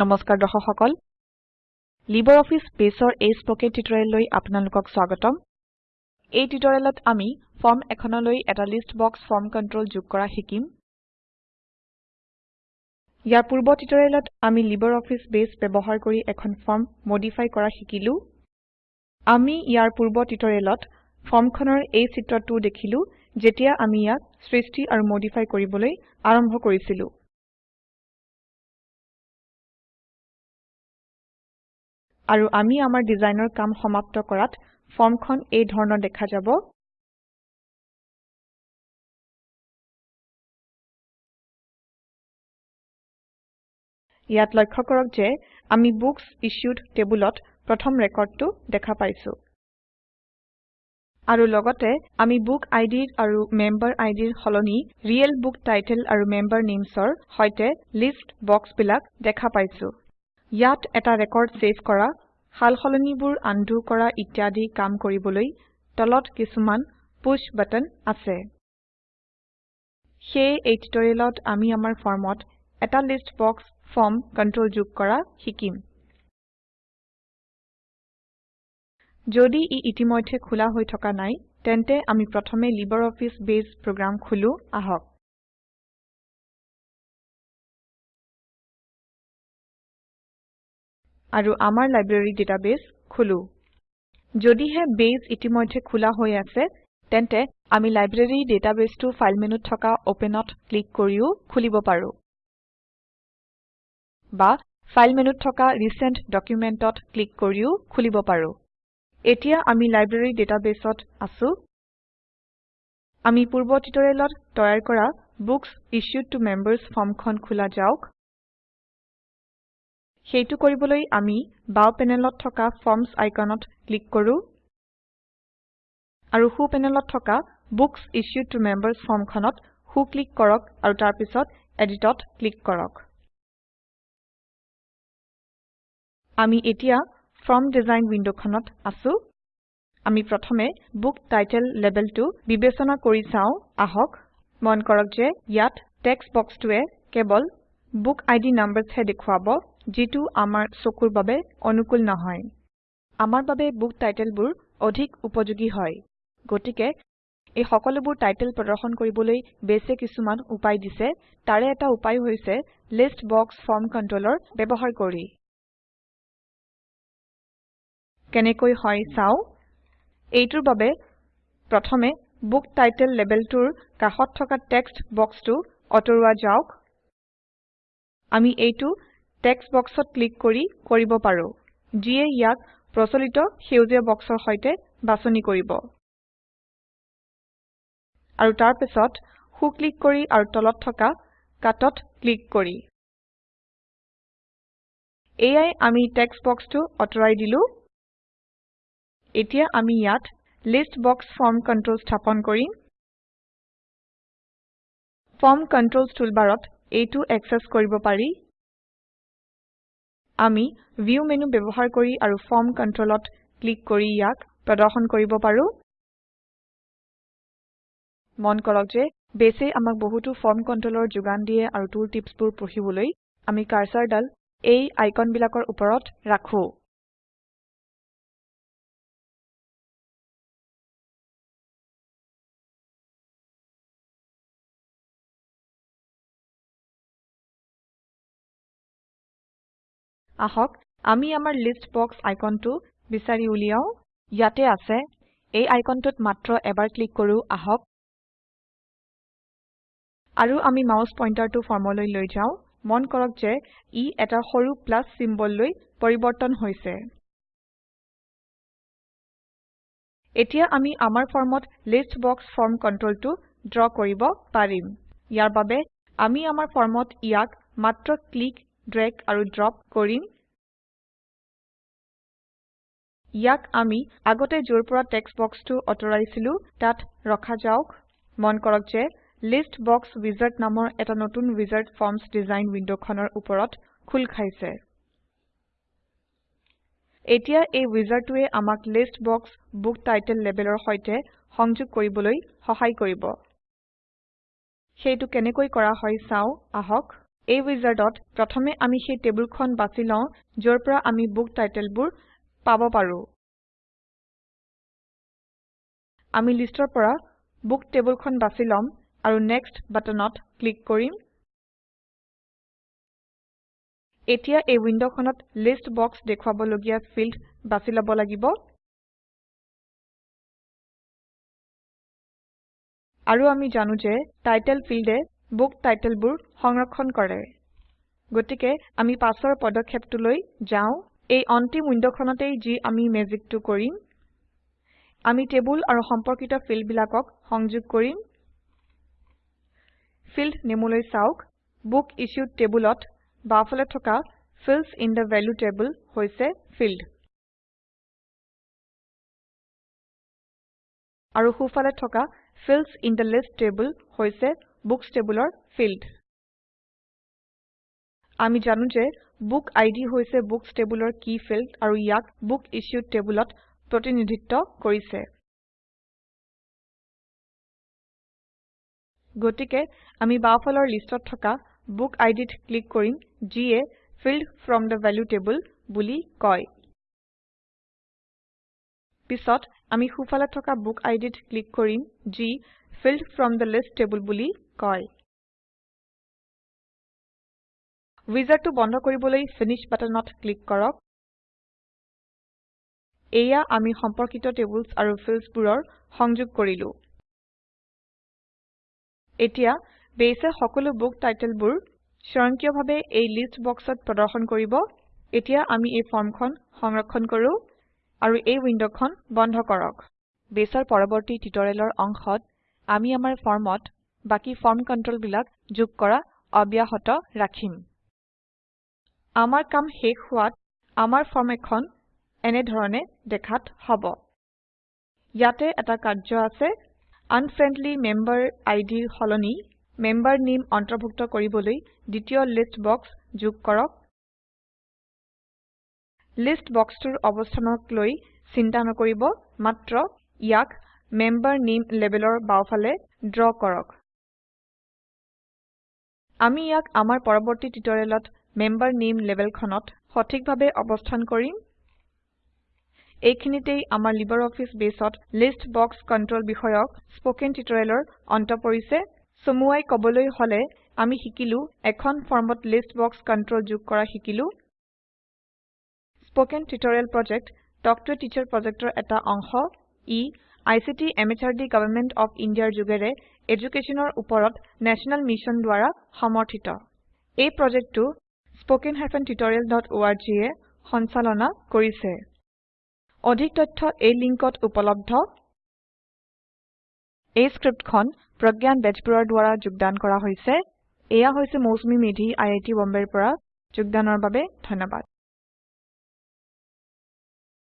নমস্কাৰ দৰ্শক সকল LibreOffice বেছৰ এই স্পকেন টিউটৰিয়েললৈ আপোনালোকক স্বাগতম। এই টিউটৰিয়েলত আমি ফৰ্ম এখনলৈ এটা লিষ্ট বক্স ফৰ্ম কন্ট্ৰল যোগ কৰা শিকিম। ইয়াৰ পূৰ্ব টিউটৰিয়েলত আমি LibreOffice বেছ ব্যৱহাৰ কৰি এখন ফৰ্ম মডিফাই কৰা শিকিলো। আমি ইয়াৰ পূৰ্ব টিউটৰিয়েলত ফৰ্মখনৰ এই চিত্ৰটো দেখিলো যেতিয়া আমি ইয়াক সৃষ্টি আৰু মডিফাই কৰিবলৈ আৰম্ভ কৰিছিলো। আৰু আমি আমাৰ ডিজাইনৰ কাম সমাপ্ত কৰাত ফৰ্মখন এই ধৰণৰ দেখা যাব। ইয়াত লক্ষ্য কৰক যে আমি বুক্স ইছ্যুড টেবুলত প্ৰথম ৰেকৰ্ডটো দেখা পাইছো। আৰু লগতে আমি বুক আইডিৰ আৰু মেম্বাৰ আইডিৰ সলনি ৰিয়েল বুক টাইটেল আৰু মেম্বাৰ নেমছৰ সৈতে লিষ্ট বক্সবিলাক দেখা পাইছো। ইয়াত এটা ৰেকৰ্ড সেভ কৰা সালসলনিবোৰ আনডু কৰা ইত্যাদি কাম কৰিবলৈ তলত কিছুমান পুশ বাটন আছে। সেয়ে এই টিউটৰিয়েলত আমি আমাৰ ফৰ্মত এটা লিষ্ট বক্স ফৰ্ম কন্ট্ৰল যোগ কৰা শিকিম। যদি ই ইতিমধ্যে খোলা হৈ থকা নাই তেন্তে আমি প্ৰথমে LibreOffice বেছ প্ৰোগ্ৰাম খুলো আহক। আৰু আমাৰ লাইব্ৰেৰী ডাটাবেছ খোলো। যদিহে বেছ ইতিমধ্যে খোলা হৈ আছে তেন্তে আমি লাইব্ৰেৰী ডাটাবেছটো ফাইল মেনুত থকা Openত ক্লিক কৰিও খুলিব পাৰো। বা ফাইল মেনুত থকা ৰিচেণ্ট Documentত ক্লিক কৰিও খুলিব পাৰো। এতিয়া আমি লাইব্ৰেৰী ডাটাবেছত আছো। আমি পূৰ্ব টিউটৰিয়েলত তৈয়াৰ কৰা বুক্স ইছ্যুড ত মেম্বাৰ্ছ ফৰ্মখন খোলা যাওক। সেইটো কৰিবলৈ আমি বাও পেনেলত থকা ফৰ্মছ আইকনত ক্লিক কৰো আৰু সো পেনেলত থকা বুক্স ইছ্যুড ত মেম্বাৰ্ছ ফৰ্মখনত সো ক্লিক কৰক আৰু তাৰ পিছত এডিটত ক্লিক কৰক। আমি এতিয়া ফৰ্ম ডিজাইন উইণ্ডখনত আছো। আমি প্ৰথমে বুক টাইটেল লেবেলটো বিবেচনা কৰি চাও। আহক মন কৰক যে ইয়াত টেক্সট বক্সটোৱে কেৱল বুক ID numbersহে দেখুৱাব যিটো আমাৰ চকুৰ বাবে অনুকূল নহয়। আমাৰ বাবে বুক টাইটেলবোৰ অধিক উপযোগী হয়। গতিকে এই সকলোবোৰ টাইটেল প্ৰদৰ্শন কৰিবলৈ বেছে কিছুমান উপায় দিছে। তাৰে এটা উপায় হৈছে লিষ্ট বক্স ফৰ্ম কন্ট্ৰলৰ ব্যৱহাৰ কৰি। কেনেকৈ হয় চাও? এইটোৰ বাবে প্ৰথমে বুক টাইটেল লেবেলটোৰ কাষত থকা টেক্সট বক্সটো অতৰুৱা যাওক। আমি এইটো টেক্সট বক্সত ক্লিক কৰি কৰিব পাৰো যিয়ে ইয়াক প্ৰচলিত সেউজীয়া বক্সৰ সৈতে বাছনি কৰিব। আৰু তাৰ পিছত সো ক্লিক কৰি আৰু তলত থকা কাটত ক্লিক কৰি। এয়াই আমি টেক্সট বক্সটো অতৰাই দিলো। এতিয়া আমি ইয়াত লিষ্ট বক্স ফৰ্ম কন্ট্ৰল স্থাপন কৰিম। ফৰ্ম কন্ট্ৰলছ টুলবাৰত এইটো একচেস কৰিব পাৰি। আমি ভিউ মেনু ব্যৱহাৰ কৰি আৰু ফৰ্ম কন্ট্ৰলত ক্লিক কৰি ইয়াক প্ৰদৰ্শন কৰিব পাৰো। মন কৰক যে বেছে আমাক বহুতো ফৰ্ম কন্ট্ৰলৰ যোগান দিয়ে আৰু টুল টিপছবোৰ পঢ়িবলৈ আমি কাৰ্সাৰডাল এই আইকনবিলাকৰ ওপৰত ৰাখো। আহক আমি আমাৰ লিষ্ট বক্স আইকনটো বিচাৰি উলিয়াও। ইয়াতে আছে এই আইকনটোত মাত্ৰ এবাৰ ক্লিক কৰো আহক। আৰু আমি মাউস পইন্টাৰটো ফৰ্মলৈ লৈ যাও। মন কৰক যে ই এটা সৰু প্লাস চিম্বললৈ পৰিবৰ্তন হৈছে। এতিয়া আমি আমাৰ ফৰ্মত লিষ্ট বক্স ফৰ্ম কন্ট্ৰলটো ড্ৰ কৰিব পাৰিম। ইয়াৰ বাবে আমি আমাৰ ফৰ্মত ইয়াক মাত্ৰ ক্লিক ড্ৰেগ আৰু ড্ৰপ কৰিম। ইয়াক আমি আগতে যৰ পৰা টেক্সট বক্সটো অতৰাইছিলো তাত ৰখা যাওক। মন কৰক যে লিষ্ট বক্স উইজাৰ্ড নামৰ এটা নতুন উইজাৰ্ড ফৰ্মছ ডিজাইন উইণ্ডখনৰ ওপৰত খোল খাইছে। এতিয়া এই উইজাৰ্ডটোৱে আমাক লিষ্ট বক্স বুক টাইটেল লেবেলৰ সৈতে সংযোগ কৰিবলৈ সহায় কৰিব। সেইটো কেনেকৈ কৰা হয় চাও আহক। এই উইজাৰ্ডত প্ৰথমে আমি সেই টেবুলখন বাছি লওঁ যৰ পৰা আমি বুক টাইটেলবোৰ পাব পাৰো। আমি লিষ্টৰ পৰা বুক টেবুলখন বাছি লম আৰু নেক্সট বাটনত ক্লিক কৰিম। এতিয়া এই উইন্ডোখনত লিষ্ট বক্স দেখুৱাবলগীয়া ফিল্ড বাছি লব লাগিব। আৰু আমি জানো যে টাইটেল ফিল্ডে বুক টাইটেলবোৰ সংৰক্ষণ কৰে। গতিকে আমি পাছৰ পদক্ষেপটোলৈ যাওঁ। এই অন্তিম উইন্ডোখনতেই যি আমি মেজিকটো কৰিম আমি টেবুল আৰু সম্পৰ্কিত ফিল্ডবিলাকক সংযোগ কৰিম। ফিল্ড নেমলৈ চাওক। বুক ইছ্যুড টেবুলত বাওঁফালে থকা fields in the value table হৈছে ফিল্ড। আৰু সোঁফালে থকা fields in the list table হৈছে বুকচ টেবুলৰ ফিল্ড। আমি জানো যে বুক আইডি হৈছে বুকচ টেবুলৰ কি ফিল্ড আৰু ইয়াক বুক ইছ্যুড টেবুলত প্ৰতিনিধিত্ব কৰিছে। গতিকে আমি বাওঁফালৰ লিষ্টত থকা বুক আইডিত ক্লিক কৰিম যিয়ে field from the value table বুলি কয়। পিছত আমি সোঁফালে থকা বুক আইডিত ক্লিক কৰিম যি field from the list table বুলি কয়। উইজাৰ্ডটো বন্ধ কৰিবলৈ ফিনিশ বাটনত ক্লিক কৰক। এয়া আমি সম্পৰ্কিত টেবুলছ আৰু ফিল্ডছবোৰৰ সংযোগ কৰিলো। এতিয়া বেইছে সকলো বুক টাইটেলবোৰ স্বয়ংক্ৰিয়ভাৱে এই লিষ্ট বক্সত প্ৰদৰ্শন কৰিব। এতিয়া আমি এই ফৰ্মখন সংৰক্ষণ কৰো আৰু এই উইন্ডোখন বন্ধ কৰক। বেছৰ পৰৱৰ্তী টিউটৰিয়েলৰ অংশত আমি আমাৰ ফৰ্মত বাকি ফৰ্ম কন্ট্ৰলবিলাক যোগ কৰা অব্যাহত ৰাখিম। আমাৰ কাম শেষ হোৱাত আমাৰ ফৰ্ম এখন এনে ধৰণে দেখাত হব। ইয়াতে এটা কাৰ্য আছে। আনফ্ৰেন্ডলি মেম্বাৰ আইডিৰ সলনি মেম্বাৰ নেম অন্তৰ্ভুক্ত কৰিবলৈ দ্বিতীয় লিষ্ট বক্স যোগ কৰক। লিষ্ট বক্সটোৰ অৱস্থানক লৈ চিন্তা নকৰিব মাত্ৰ ইয়াক মেম্বাৰ নেম লেবেলৰ বাওঁফালে ড্ৰ কৰক। আমি ইয়াক আমাৰ পৰৱৰ্তী টিউটৰিয়েলত মেম্বাৰ নেম লেবেলখনত সঠিকভাৱে অৱস্থান কৰিম। এইখিনিতেই আমাৰ লিবাৰঅফিছ বেছত লিষ্ট বক্স কন্ট্ৰল বিষয়ক স্পকেন টিউটৰিয়েলৰ অন্ত পৰিছে। চমুৱাই কবলৈ হলে আমি শিকিলো এখন ফৰ্মত লিষ্ট বক্স কন্ট্ৰল যোগ কৰা শিকিলো। Spoken tutorial project talk to teacher প্ৰজেক্টৰ এটা অংশ ই আইচিটি এমএচআৰডি গভৰ্ণমেণ্ট অফ ইণ্ডিয়াৰ যোগেৰে এডুকেশ্যনৰ ওপৰত নেশ্যনেল মিছন দ্বাৰা সমৰ্থিত। এই প্ৰজেক্টটো spoken tutorialorg এ সঞ্চালনা কৰিছে। অধিক তথ্য এই লিংকত উপলব্ধ। এই স্ক্ৰিপ্টখন প্ৰজ্ঞান বেজবৰুৱাৰ দ্বাৰা যোগদান কৰা হৈছে। এয়া হৈছে মৌচুমী মেধি আই আই টি বম্বেৰ পৰা। যোগদানৰ বাবে ধন্যবাদ।